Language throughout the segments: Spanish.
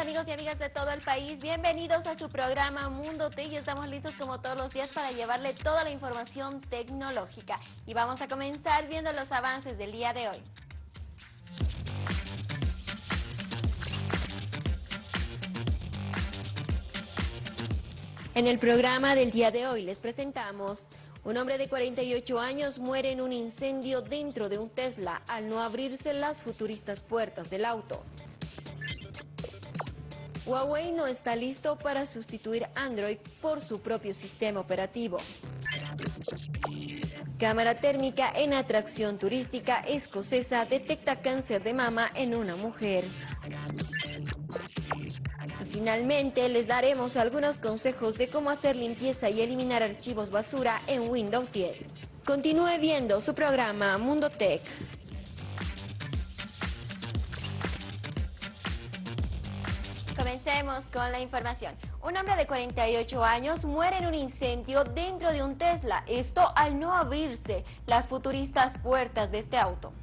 Amigos y amigas de todo el país, bienvenidos a su programa Mundo Tech y estamos listos como todos los días para llevarle toda la información tecnológica y vamos a comenzar viendo los avances del día de hoy. En el programa del día de hoy les presentamos un hombre de 48 años muere en un incendio dentro de un Tesla al no abrirse las futuristas puertas del auto. Huawei no está listo para sustituir Android por su propio sistema operativo. Cámara térmica en atracción turística escocesa detecta cáncer de mama en una mujer. Finalmente, les daremos algunos consejos de cómo hacer limpieza y eliminar archivos basura en Windows 10. Continúe viendo su programa Mundo Tech. Comencemos con la información. Un hombre de 48 años muere en un incendio dentro de un Tesla, esto al no abrirse las futuristas puertas de este auto.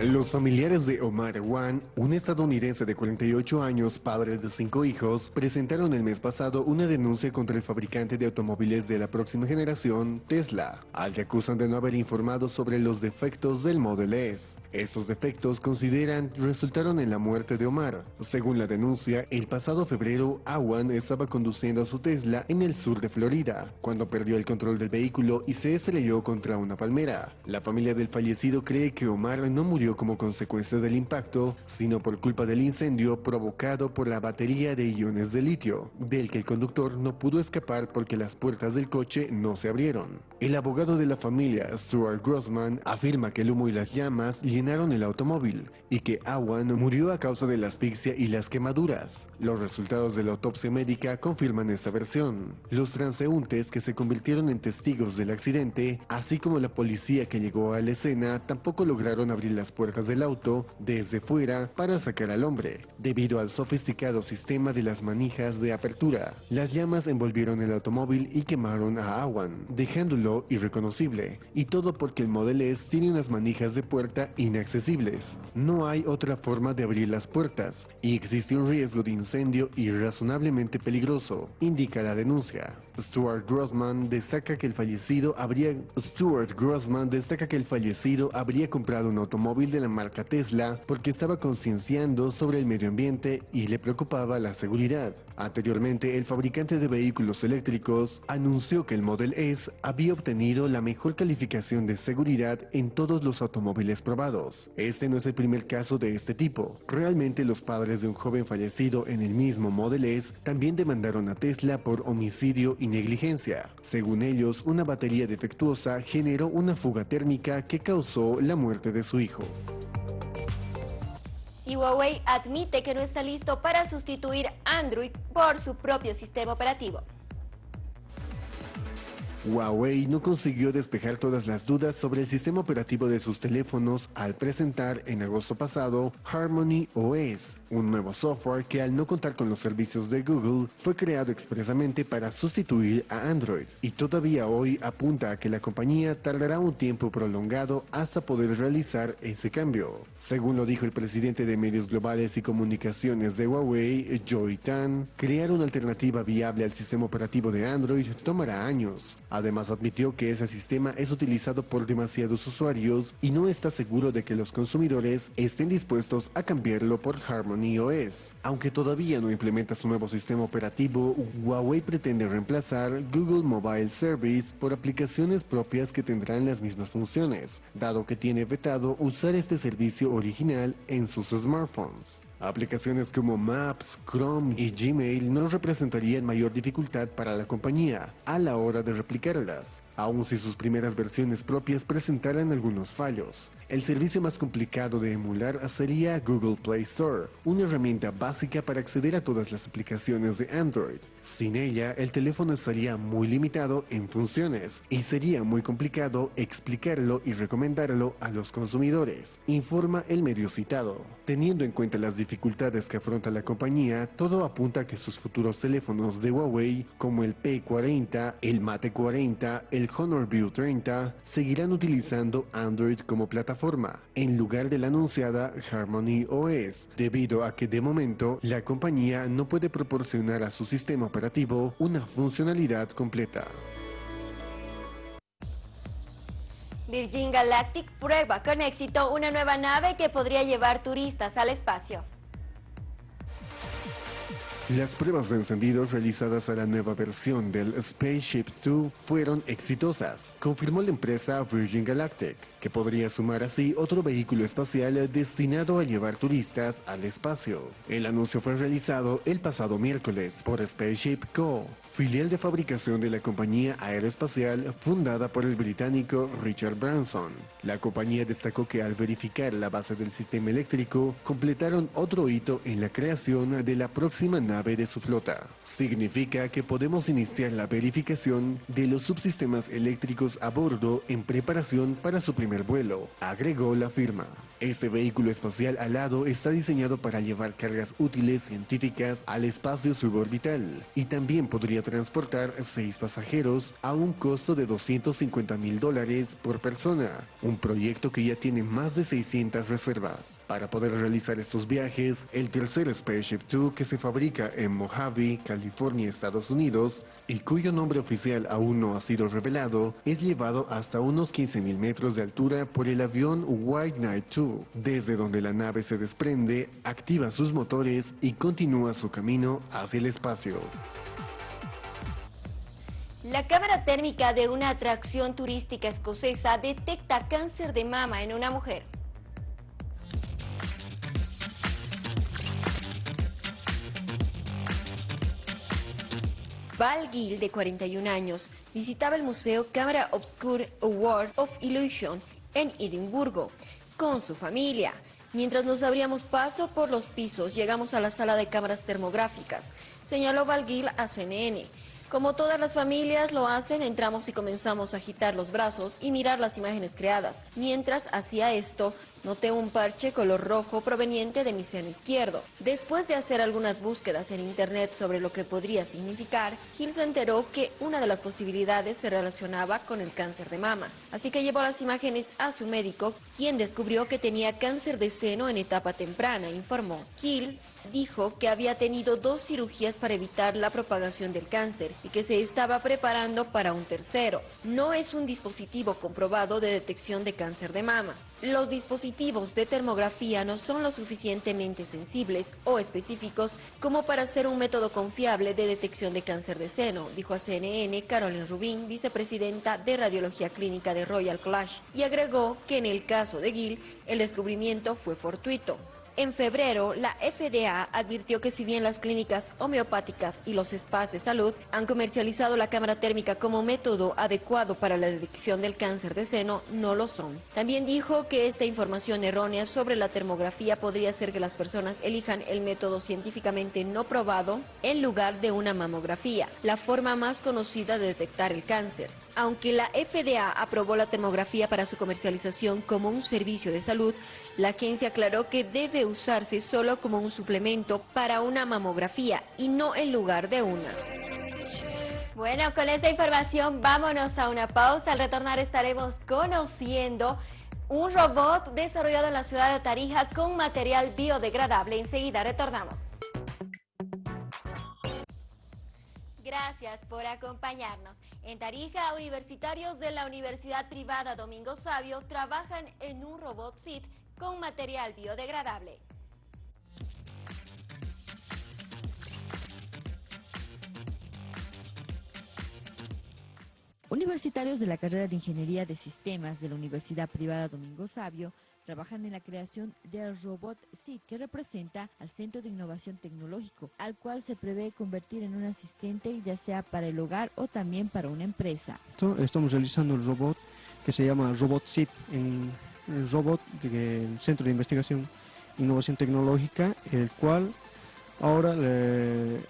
Los familiares de Omar Wan, un estadounidense de 48 años, padre de cinco hijos, presentaron el mes pasado una denuncia contra el fabricante de automóviles de la próxima generación, Tesla, al que acusan de no haber informado sobre los defectos del Model S. Estos defectos consideran resultaron en la muerte de Omar. Según la denuncia, el pasado febrero, Awan estaba conduciendo su Tesla en el sur de Florida, cuando perdió el control del vehículo y se estrelló contra una palmera. La familia del fallecido cree que Omar no murió como consecuencia del impacto, sino por culpa del incendio provocado por la batería de iones de litio, del que el conductor no pudo escapar porque las puertas del coche no se abrieron. El abogado de la familia, Stuart Grossman, afirma que el humo y las llamas llenaron el automóvil y que Awan murió a causa de la asfixia y las quemaduras. Los resultados de la autopsia médica confirman esta versión. Los transeúntes que se convirtieron en testigos del accidente, así como la policía que llegó a la escena, tampoco lograron abrir las puertas del auto desde fuera para sacar al hombre, debido al sofisticado sistema de las manijas de apertura. Las llamas envolvieron el automóvil y quemaron a Awan, dejándolo irreconocible, y todo porque el Model S tiene unas manijas de puerta inaccesibles. No hay otra forma de abrir las puertas, y existe un riesgo de incendio irrazonablemente peligroso, indica la denuncia. Stuart Grossman destaca que el fallecido habría Stuart Grossman destaca que el fallecido habría comprado un automóvil de la marca Tesla porque estaba concienciando sobre el medio ambiente y le preocupaba la seguridad. Anteriormente, el fabricante de vehículos eléctricos anunció que el Model S había obtenido la mejor calificación de seguridad en todos los automóviles probados. Este no es el primer caso de este tipo. Realmente los padres de un joven fallecido en el mismo Model S también demandaron a Tesla por homicidio y negligencia. Según ellos, una batería defectuosa generó una fuga térmica que causó la muerte de su hijo. Y Huawei admite que no está listo para sustituir Android por su propio sistema operativo. Huawei no consiguió despejar todas las dudas sobre el sistema operativo de sus teléfonos al presentar en agosto pasado Harmony OS, un nuevo software que al no contar con los servicios de Google fue creado expresamente para sustituir a Android y todavía hoy apunta a que la compañía tardará un tiempo prolongado hasta poder realizar ese cambio. Según lo dijo el presidente de medios globales y comunicaciones de Huawei, Joy Tan, crear una alternativa viable al sistema operativo de Android tomará años. Además admitió que ese sistema es utilizado por demasiados usuarios y no está seguro de que los consumidores estén dispuestos a cambiarlo por Harmony OS. Aunque todavía no implementa su nuevo sistema operativo, Huawei pretende reemplazar Google Mobile Service por aplicaciones propias que tendrán las mismas funciones, dado que tiene vetado usar este servicio original en sus smartphones. Aplicaciones como Maps, Chrome y Gmail no representarían mayor dificultad para la compañía a la hora de replicarlas, aun si sus primeras versiones propias presentaran algunos fallos. El servicio más complicado de emular sería Google Play Store, una herramienta básica para acceder a todas las aplicaciones de Android. Sin ella, el teléfono estaría muy limitado en funciones y sería muy complicado explicarlo y recomendarlo a los consumidores, informa el medio citado. Teniendo en cuenta las dificultades que afronta la compañía, todo apunta a que sus futuros teléfonos de Huawei, como el P40, el Mate 40, el Honor View 30, seguirán utilizando Android como plataforma, en lugar de la anunciada Harmony OS, debido a que de momento la compañía no puede proporcionar a su sistema operativo una funcionalidad completa. Virgin Galactic prueba con éxito una nueva nave que podría llevar turistas al espacio. Las pruebas de encendidos realizadas a la nueva versión del Spaceship 2 fueron exitosas, confirmó la empresa Virgin Galactic, que podría sumar así otro vehículo espacial destinado a llevar turistas al espacio. El anuncio fue realizado el pasado miércoles por Spaceship Co., filial de fabricación de la compañía aeroespacial fundada por el británico Richard Branson. La compañía destacó que al verificar la base del sistema eléctrico, completaron otro hito en la creación de la próxima nave de su flota. Significa que podemos iniciar la verificación de los subsistemas eléctricos a bordo en preparación para su primer vuelo, agregó la firma. Este vehículo espacial alado está diseñado para llevar cargas útiles científicas al espacio suborbital y también podría transportar seis pasajeros a un costo de 250 mil dólares por persona, un proyecto que ya tiene más de 600 reservas. Para poder realizar estos viajes, el tercer Spaceship 2 que se fabrica en Mojave, California, Estados Unidos, y cuyo nombre oficial aún no ha sido revelado, es llevado hasta unos 15 mil metros de altura por el avión White Knight 2, desde donde la nave se desprende, activa sus motores y continúa su camino hacia el espacio. La cámara térmica de una atracción turística escocesa detecta cáncer de mama en una mujer. Val Gill, de 41 años, visitaba el museo Camera Obscure Award of Illusion en Edimburgo con su familia. Mientras nos abríamos paso por los pisos, llegamos a la sala de cámaras termográficas, señaló Val Gill a CNN. Como todas las familias lo hacen, entramos y comenzamos a agitar los brazos y mirar las imágenes creadas. Mientras hacía esto, noté un parche color rojo proveniente de mi seno izquierdo. Después de hacer algunas búsquedas en internet sobre lo que podría significar, Hill se enteró que una de las posibilidades se relacionaba con el cáncer de mama. Así que llevó las imágenes a su médico, quien descubrió que tenía cáncer de seno en etapa temprana, informó. Hill dijo que había tenido dos cirugías para evitar la propagación del cáncer y que se estaba preparando para un tercero. No es un dispositivo comprobado de detección de cáncer de mama. Los dispositivos de termografía no son lo suficientemente sensibles o específicos como para ser un método confiable de detección de cáncer de seno, dijo a CNN Carolyn Rubin, vicepresidenta de Radiología Clínica de Royal Clash, y agregó que en el caso de Gill, el descubrimiento fue fortuito. En febrero, la FDA advirtió que si bien las clínicas homeopáticas y los spas de salud han comercializado la cámara térmica como método adecuado para la detección del cáncer de seno, no lo son. También dijo que esta información errónea sobre la termografía podría hacer que las personas elijan el método científicamente no probado en lugar de una mamografía, la forma más conocida de detectar el cáncer. Aunque la FDA aprobó la termografía para su comercialización como un servicio de salud, la agencia aclaró que debe usarse solo como un suplemento para una mamografía y no en lugar de una. Bueno, con esta información vámonos a una pausa. Al retornar estaremos conociendo un robot desarrollado en la ciudad de Tarija con material biodegradable. Enseguida retornamos. Gracias por acompañarnos. En Tarija, universitarios de la Universidad Privada Domingo Sabio trabajan en un robot SIT con material biodegradable. Universitarios de la carrera de Ingeniería de Sistemas de la Universidad Privada Domingo Sabio trabajan en la creación del robot SID, que representa al Centro de Innovación Tecnológico, al cual se prevé convertir en un asistente ya sea para el hogar o también para una empresa. Estamos realizando el robot que se llama Robot SID el robot del Centro de Investigación e Innovación Tecnológica, el cual ahora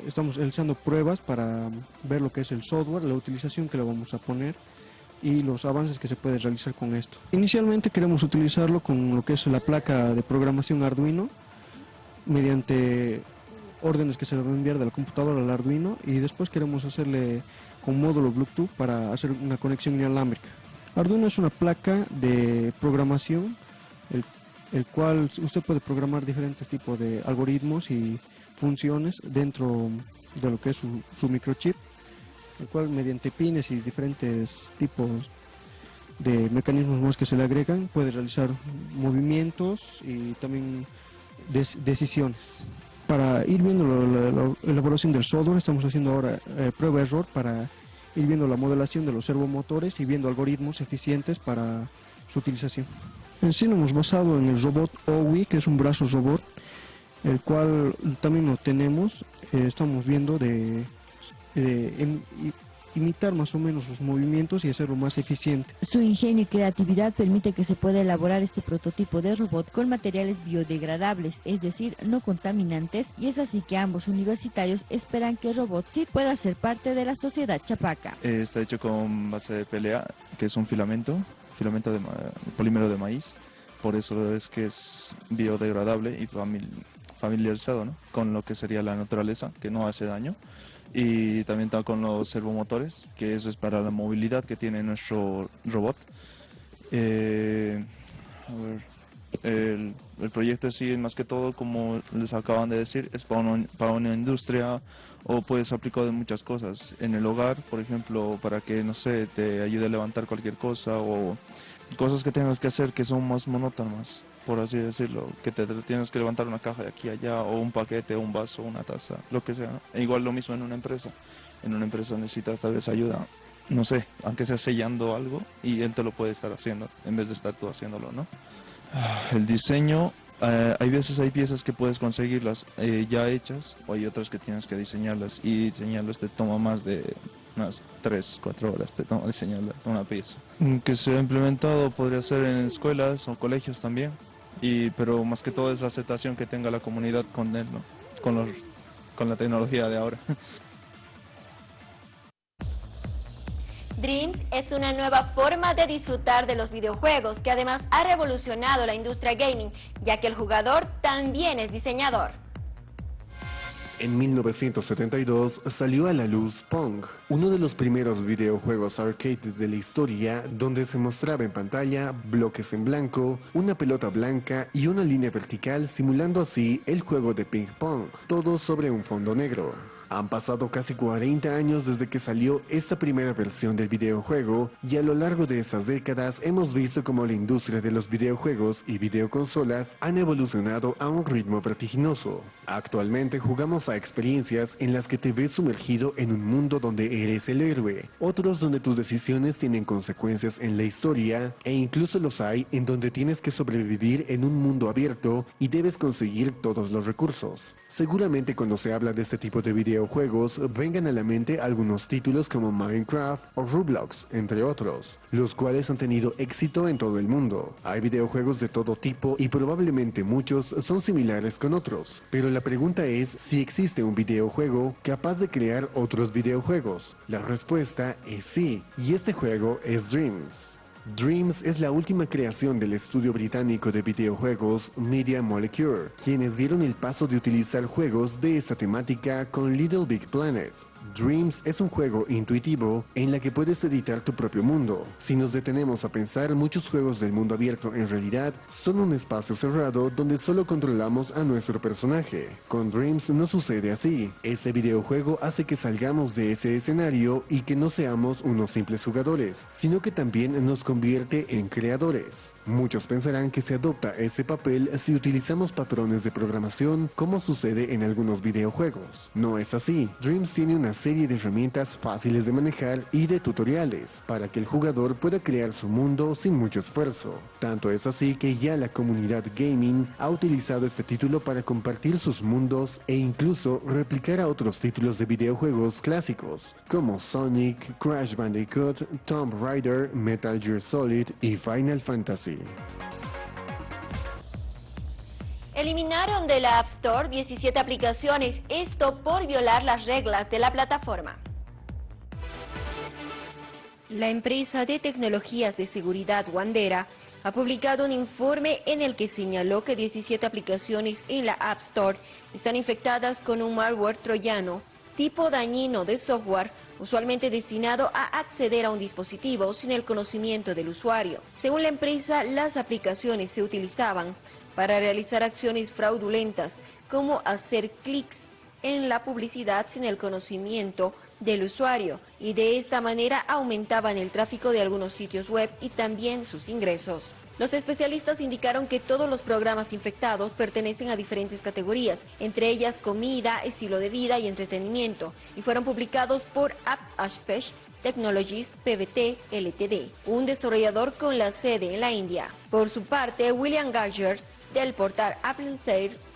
estamos realizando pruebas para ver lo que es el software, la utilización que le vamos a poner y los avances que se puede realizar con esto. Inicialmente queremos utilizarlo con lo que es la placa de programación Arduino mediante órdenes que se le van a enviar de la computadora al Arduino y después queremos hacerle con módulo Bluetooth para hacer una conexión inalámbrica. Arduino es una placa de programación el, cual usted puede programar diferentes tipos de algoritmos y funciones dentro de lo que es su, su microchip, el cual mediante pines y diferentes tipos de mecanismos más que se le agregan puede realizar movimientos y también decisiones. Para ir viendo la, elaboración del software estamos haciendo ahora eh, prueba-error para ir viendo la modelación de los servomotores y viendo algoritmos eficientes para su utilización. En sí nos hemos basado en el robot OWI, que es un brazo robot, el cual también lo tenemos, eh, estamos viendo de, de imitar más o menos sus movimientos y hacerlo más eficiente. Su ingenio y creatividad permite que se pueda elaborar este prototipo de robot con materiales biodegradables, es decir, no contaminantes, y es así que ambos universitarios esperan que RobotSeed pueda ser parte de la sociedad chapaca. Eh, está hecho con base de PLA, que es un filamento, filamento de polímero de maíz, por eso es que es biodegradable y familiarizado con lo que sería la naturaleza, que no hace daño y también está con los servomotores, que eso es para la movilidad que tiene nuestro robot. Eh, el, proyecto sí, más que todo, como les acaban de decir, es para una, para una industria o puedes aplicar en muchas cosas. En el hogar, por ejemplo, para que, no sé, te ayude a levantar cualquier cosa o cosas que tengas que hacer que son más monótonas por así decirlo, que te, tienes que levantar una caja de aquí a allá, o un paquete, un vaso, una taza, lo que sea. E igual lo mismo en una empresa. En una empresa necesitas tal vez ayuda, no sé, aunque sea sellando algo, y él te lo puede estar haciendo, en vez de estar tú haciéndolo, ¿no? Ah, el diseño, eh, hay veces hay piezas que puedes conseguirlas eh, ya hechas, o hay otras que tienes que diseñarlas, y diseñarlas te toma más de unas 3, 4 horas te toma diseñarlas, una pieza. Mm, que se ha implementado podría ser en escuelas o colegios también y, pero más que todo es la aceptación que tenga la comunidad con él, con, los, con la tecnología de ahora. Dreams es una nueva forma de disfrutar de los videojuegos que además ha revolucionado la industria gaming, ya que el jugador también es diseñador. En 1972 salió a la luz Pong, uno de los primeros videojuegos arcade de la historia donde se mostraba en pantalla bloques en blanco, una pelota blanca y una línea vertical simulando así el juego de ping pong, todo sobre un fondo negro. Han pasado casi 40 años desde que salió esta primera versión del videojuego y a lo largo de estas décadas hemos visto cómo la industria de los videojuegos y videoconsolas han evolucionado a un ritmo vertiginoso. Actualmente jugamos a experiencias en las que te ves sumergido en un mundo donde eres el héroe, otros donde tus decisiones tienen consecuencias en la historia e incluso los hay en donde tienes que sobrevivir en un mundo abierto y debes conseguir todos los recursos. Seguramente cuando se habla de este tipo de videojuegos juegos vengan a la mente algunos títulos como Minecraft o Roblox, entre otros, los cuales han tenido éxito en todo el mundo. Hay videojuegos de todo tipo y probablemente muchos son similares con otros, pero la pregunta es si existe un videojuego capaz de crear otros videojuegos. La respuesta es sí, y este juego es Dreams. Dreams es la última creación del estudio británico de videojuegos Media Molecule, quienes dieron el paso de utilizar juegos de esta temática con Little Big Planet. Dreams es un juego intuitivo en la que puedes editar tu propio mundo. Si nos detenemos a pensar, muchos juegos del mundo abierto en realidad son un espacio cerrado donde solo controlamos a nuestro personaje. Con Dreams no sucede así. Ese videojuego hace que salgamos de ese escenario y que no seamos unos simples jugadores, sino que también nos convierte en creadores. Muchos pensarán que se adopta ese papel si utilizamos patrones de programación como sucede en algunos videojuegos. No es así. Dreams tiene una serie de herramientas fáciles de manejar y de tutoriales para que el jugador pueda crear su mundo sin mucho esfuerzo. Tanto es así que ya la comunidad gaming ha utilizado este título para compartir sus mundos e incluso replicar a otros títulos de videojuegos clásicos como Sonic, Crash Bandicoot, Tomb Raider, Metal Gear Solid y Final Fantasy. Eliminaron de la App Store 17 aplicaciones, esto por violar las reglas de la plataforma. La empresa de tecnologías de seguridad Wandera ha publicado un informe en el que señaló que 17 aplicaciones en la App Store están infectadas con un malware troyano tipo dañino de software usualmente destinado a acceder a un dispositivo sin el conocimiento del usuario. Según la empresa, las aplicaciones se utilizaban para realizar acciones fraudulentas como hacer clics en la publicidad sin el conocimiento del usuario y de esta manera aumentaban el tráfico de algunos sitios web y también sus ingresos. Los especialistas indicaron que todos los programas infectados pertenecen a diferentes categorías, entre ellas comida, estilo de vida y entretenimiento, y fueron publicados por App Ashpesh Technologies PVT Ltd, un desarrollador con la sede en la India. Por su parte, William Gagers, del portal Apple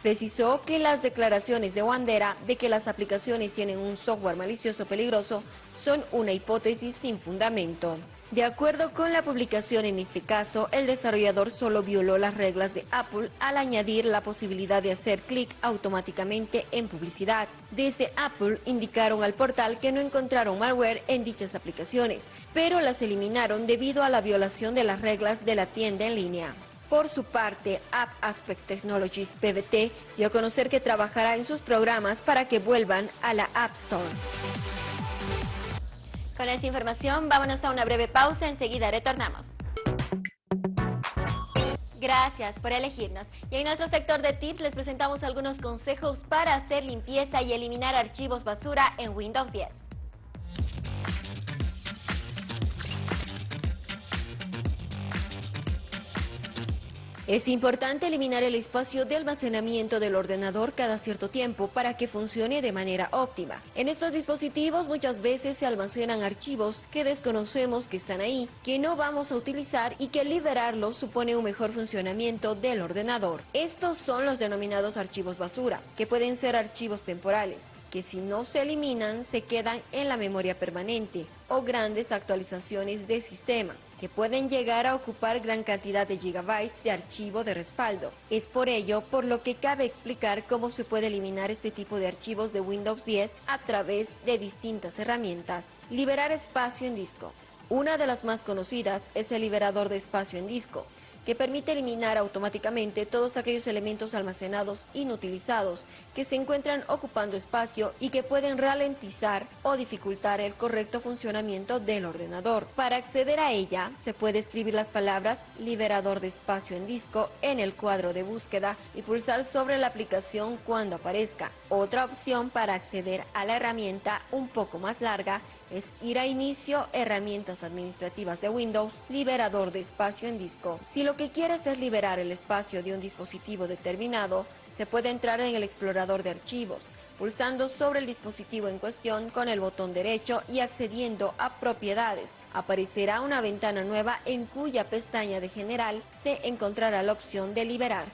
precisó que las declaraciones de Wandera de que las aplicaciones tienen un software malicioso peligroso son una hipótesis sin fundamento. De acuerdo con la publicación en este caso, el desarrollador solo violó las reglas de Apple al añadir la posibilidad de hacer clic automáticamente en publicidad. Desde Apple indicaron al portal que no encontraron malware en dichas aplicaciones, pero las eliminaron debido a la violación de las reglas de la tienda en línea. Por su parte, App Aspect Technologies PVT dio a conocer que trabajará en sus programas para que vuelvan a la App Store. Con esta información, vámonos a una breve pausa, enseguida retornamos. Gracias por elegirnos. Y en nuestro sector de tips les presentamos algunos consejos para hacer limpieza y eliminar archivos basura en Windows 10. Es importante eliminar el espacio de almacenamiento del ordenador cada cierto tiempo para que funcione de manera óptima. En estos dispositivos muchas veces se almacenan archivos que desconocemos que están ahí, que no vamos a utilizar y que liberarlos supone un mejor funcionamiento del ordenador. Estos son los denominados archivos basura, que pueden ser archivos temporales que si no se eliminan se quedan en la memoria permanente o grandes actualizaciones de sistema que pueden llegar a ocupar gran cantidad de gigabytes de archivo de respaldo. Es por ello por lo que cabe explicar cómo se puede eliminar este tipo de archivos de Windows 10 a través de distintas herramientas. Liberar espacio en disco. Una de las más conocidas es el liberador de espacio en disco que permite eliminar automáticamente todos aquellos elementos almacenados inutilizados que se encuentran ocupando espacio y que pueden ralentizar o dificultar el correcto funcionamiento del ordenador. Para acceder a ella, se puede escribir las palabras liberador de espacio en disco en el cuadro de búsqueda y pulsar sobre la aplicación cuando aparezca. Otra opción para acceder a la herramienta un poco más larga es ir a inicio, herramientas administrativas de Windows, liberador de espacio en disco. Si lo que quieres es liberar el espacio de un dispositivo determinado, se puede entrar en el explorador de archivos, pulsando sobre el dispositivo en cuestión con el botón derecho y accediendo a propiedades. Aparecerá una ventana nueva en cuya pestaña de general se encontrará la opción de liberar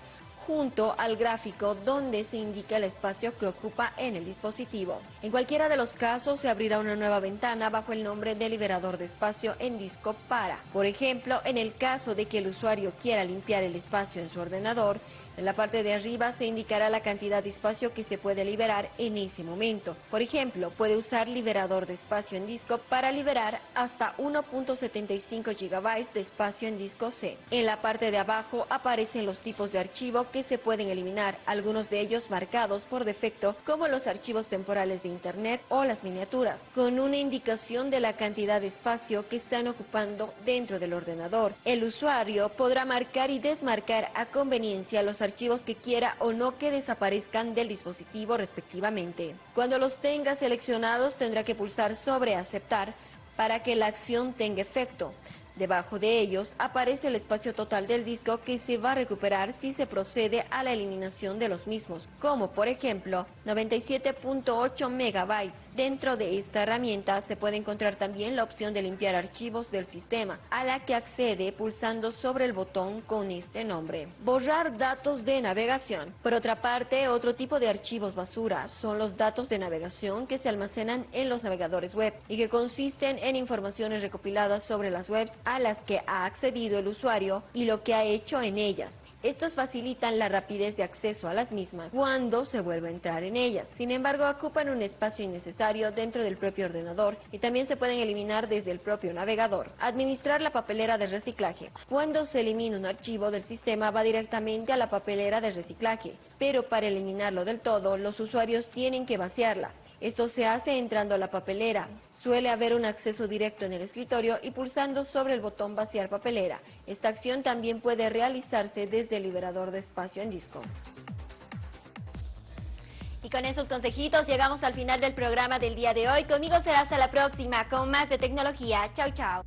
junto al gráfico donde se indica el espacio que ocupa en el dispositivo. En cualquiera de los casos se abrirá una nueva ventana bajo el nombre de liberador de espacio en disco para. Por ejemplo, en el caso de que el usuario quiera limpiar el espacio en su ordenador, en la parte de arriba se indicará la cantidad de espacio que se puede liberar en ese momento. Por ejemplo, puede usar liberador de espacio en disco para liberar hasta 1.75 GB de espacio en disco C. En la parte de abajo aparecen los tipos de archivo que se pueden eliminar, algunos de ellos marcados por defecto como los archivos temporales de Internet o las miniaturas, con una indicación de la cantidad de espacio que están ocupando dentro del ordenador. El usuario podrá marcar y desmarcar a conveniencia los archivos que quiera o no que desaparezcan del dispositivo respectivamente. Cuando los tenga seleccionados tendrá que pulsar sobre aceptar para que la acción tenga efecto. Debajo de ellos aparece el espacio total del disco que se va a recuperar si se procede a la eliminación de los mismos, como por ejemplo 97.8 megabytes. Dentro de esta herramienta se puede encontrar también la opción de limpiar archivos del sistema, a la que accede pulsando sobre el botón con este nombre. Borrar datos de navegación. Por otra parte, otro tipo de archivos basura son los datos de navegación que se almacenan en los navegadores web y que consisten en informaciones recopiladas sobre las webs a las que ha accedido el usuario y lo que ha hecho en ellas. Estos facilitan la rapidez de acceso a las mismas cuando se vuelve a entrar en ellas. Sin embargo, ocupan un espacio innecesario dentro del propio ordenador y también se pueden eliminar desde el propio navegador. Administrar la papelera de reciclaje. Cuando se elimina un archivo del sistema va directamente a la papelera de reciclaje, pero para eliminarlo del todo, los usuarios tienen que vaciarla Esto se hace entrando a la papelera. Suele haber un acceso directo en el escritorio y pulsando sobre el botón vaciar papelera. Esta acción también puede realizarse desde el liberador de espacio en disco. Y con esos consejitos llegamos al final del programa del día de hoy. Conmigo será hasta la próxima con más de tecnología. Chao, chao.